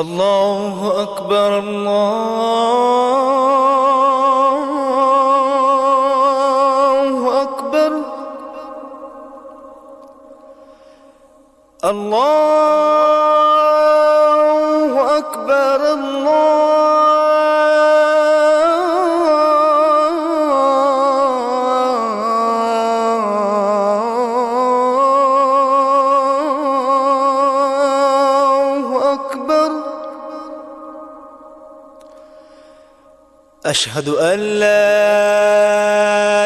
الله أكبر الله أكبر الله أكبر الله أشهد أن لا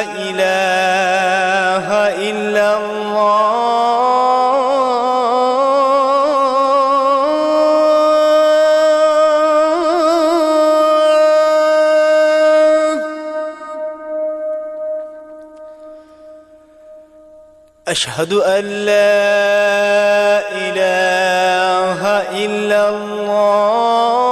إله إلا الله. أشهد أن لا إله إلا الله.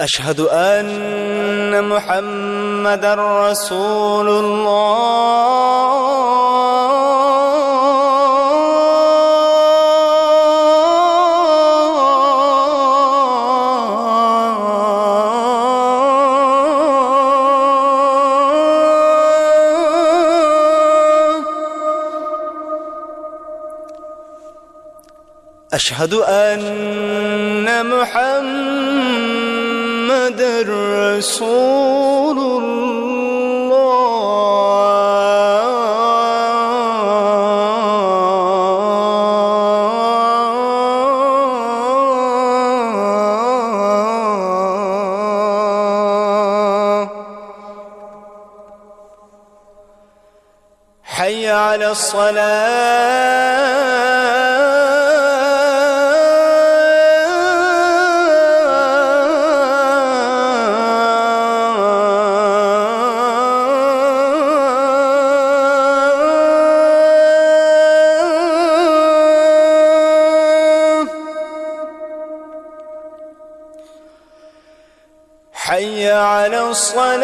أشهد أن محمد رسول الله. أشهد أن محمد رسول الله. حي على الصلاة. حي على الصلاة.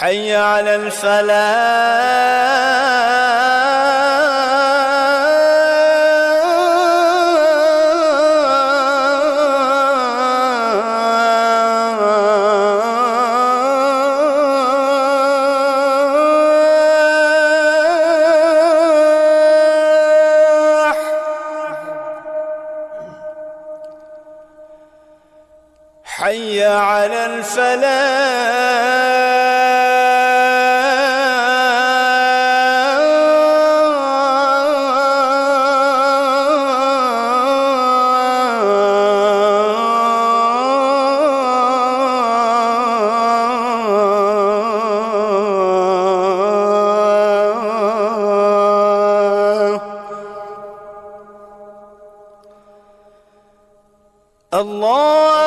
حي على الفلاح. حي على الفلاح. الله